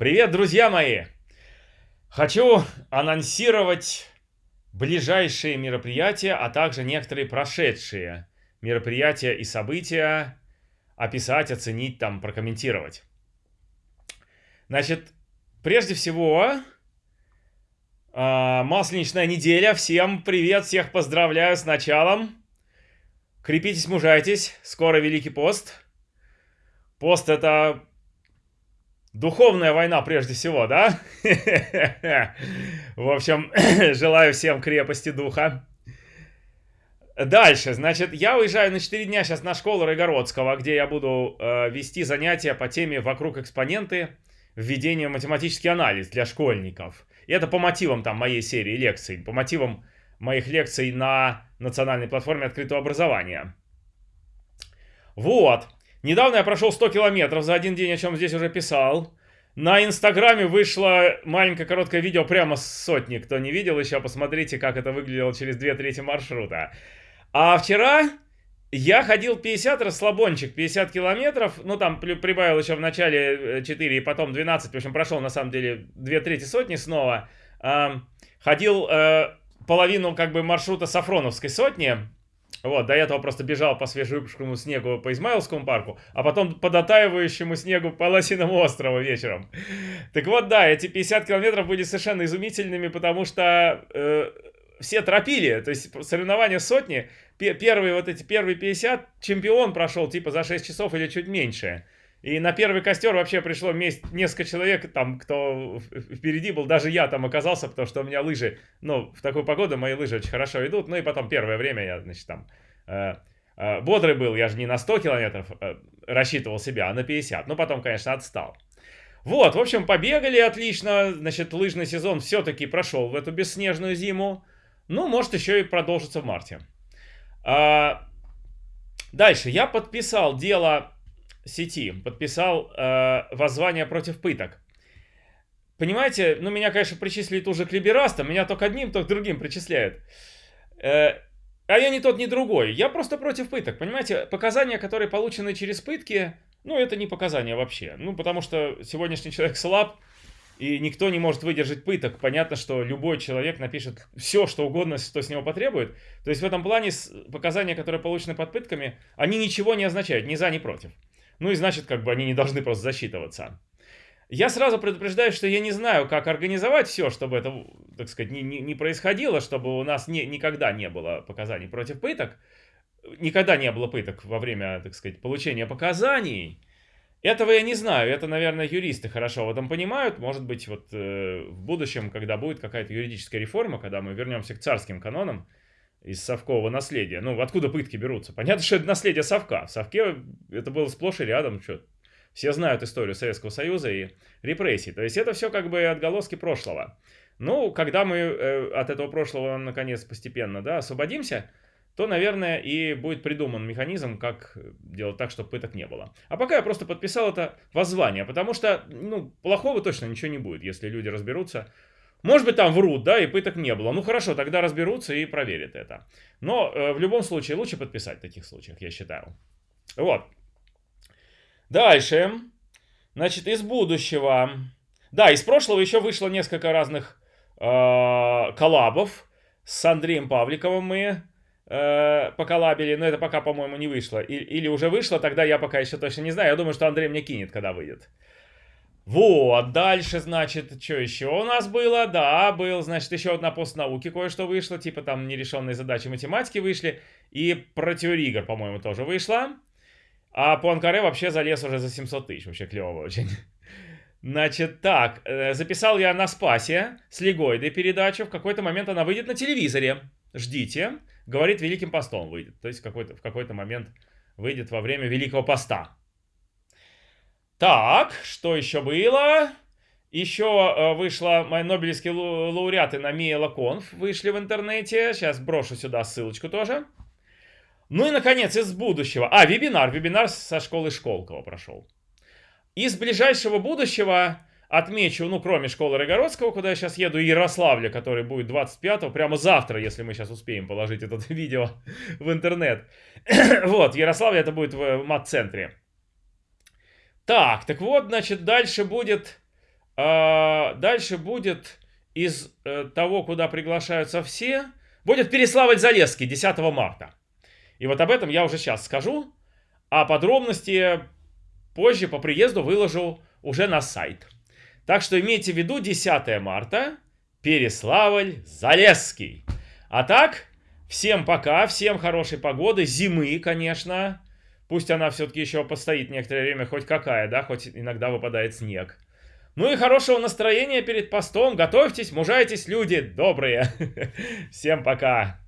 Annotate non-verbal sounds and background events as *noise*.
Привет, друзья мои! Хочу анонсировать ближайшие мероприятия, а также некоторые прошедшие мероприятия и события, описать, оценить, там, прокомментировать. Значит, прежде всего, а, масленичная неделя. Всем привет, всех поздравляю с началом. Крепитесь, мужайтесь, скоро Великий пост. Пост это Духовная война прежде всего, да? *laughs* В общем, *clears throat* желаю всем крепости духа. Дальше, значит, я уезжаю на 4 дня сейчас на школу Рогородского, где я буду э, вести занятия по теме «Вокруг экспоненты. Введение в математический анализ для школьников». И это по мотивам там моей серии лекций, по мотивам моих лекций на национальной платформе открытого образования. Вот. Недавно я прошел 100 километров за один день, о чем здесь уже писал. На Инстаграме вышло маленькое короткое видео прямо с сотни. Кто не видел еще, посмотрите, как это выглядело через две трети маршрута. А вчера я ходил 50, расслабончик, 50 километров. Ну, там прибавил еще в начале 4 э, и потом 12. В общем, прошел, на самом деле, две трети сотни снова. Ходил э, половину, как бы, маршрута Сафроновской сотни. Вот, до этого просто бежал по свежевыпавшему снегу по Измайловскому парку, а потом по дотаивающему снегу по Лосиному острову вечером. Так вот, да, эти 50 километров были совершенно изумительными, потому что э, все тропили, то есть соревнования сотни, первые вот эти первые 50, чемпион прошел типа за 6 часов или чуть меньше. И на первый костер вообще пришло несколько человек, там, кто впереди был, даже я там оказался, потому что у меня лыжи, ну, в такую погоду мои лыжи очень хорошо идут, ну и потом первое время я, значит, там, э, э, бодрый был, я же не на 100 километров э, рассчитывал себя, а на 50, ну потом, конечно, отстал. Вот, в общем, побегали отлично, значит, лыжный сезон все-таки прошел в эту бесснежную зиму, ну, может, еще и продолжится в марте. А, дальше, я подписал дело сети подписал э, воззвание против пыток. Понимаете, ну меня, конечно, причислили уже к либерастам, меня только одним, только другим причисляют. Э, а я не тот, ни другой. Я просто против пыток. Понимаете, показания, которые получены через пытки, ну это не показания вообще. Ну потому что сегодняшний человек слаб, и никто не может выдержать пыток. Понятно, что любой человек напишет все, что угодно, что с него потребует. То есть в этом плане показания, которые получены под пытками, они ничего не означают, ни за, ни против. Ну и значит, как бы они не должны просто засчитываться. Я сразу предупреждаю, что я не знаю, как организовать все, чтобы это, так сказать, не, не, не происходило, чтобы у нас не, никогда не было показаний против пыток. Никогда не было пыток во время, так сказать, получения показаний. Этого я не знаю, это, наверное, юристы хорошо в этом понимают. Может быть, вот э, в будущем, когда будет какая-то юридическая реформа, когда мы вернемся к царским канонам, из совкового наследия. Ну, откуда пытки берутся? Понятно, что это наследие совка. В совке это было сплошь и рядом. Что, все знают историю Советского Союза и репрессий. То есть это все как бы отголоски прошлого. Ну, когда мы э, от этого прошлого, наконец, постепенно да, освободимся, то, наверное, и будет придуман механизм, как делать так, чтобы пыток не было. А пока я просто подписал это воззвание, потому что, ну, плохого точно ничего не будет, если люди разберутся, может быть, там врут, да, и пыток не было. Ну хорошо, тогда разберутся и проверят это. Но э, в любом случае лучше подписать в таких случаях, я считаю. Вот. Дальше. Значит, из будущего. Да, из прошлого еще вышло несколько разных э, коллабов. С Андреем Павликовым мы э, но это пока, по-моему, не вышло. Или уже вышло, тогда я пока еще точно не знаю. Я думаю, что Андрей мне кинет, когда выйдет. Вот, дальше, значит, что еще у нас было? Да, был, значит, еще одна постнауки кое-что вышло, типа там нерешенные задачи математики вышли, и про теорию игр, по-моему, тоже вышло. А по Анкаре вообще залез уже за 700 тысяч, вообще клево очень. Значит, так, э, записал я на Спасе с Легойдой передачу, в какой-то момент она выйдет на телевизоре. Ждите, говорит, Великим постом выйдет, то есть в какой-то какой момент выйдет во время Великого поста. Так, что еще было? Еще э, вышла мои нобелевские лауреаты на Миелаконф, вышли в интернете. Сейчас брошу сюда ссылочку тоже. Ну и, наконец, из будущего. А, вебинар. Вебинар со школы Школкова прошел. Из ближайшего будущего отмечу, ну, кроме школы Рогородского, куда я сейчас еду, Ярославля, который будет 25-го, прямо завтра, если мы сейчас успеем положить это *laughs* видео в интернет. *clears throat* вот, Ярославля это будет в мат-центре. Так, так вот, значит, дальше будет... А, дальше будет из э, того, куда приглашаются все, будет Переславль-Залесский 10 марта. И вот об этом я уже сейчас скажу, а подробности позже по приезду выложу уже на сайт. Так что имейте в виду 10 марта, Переславль-Залесский. А так, всем пока, всем хорошей погоды, зимы, конечно. Пусть она все-таки еще постоит некоторое время, хоть какая, да, хоть иногда выпадает снег. Ну и хорошего настроения перед постом. Готовьтесь, мужайтесь, люди добрые. *laughs* Всем пока.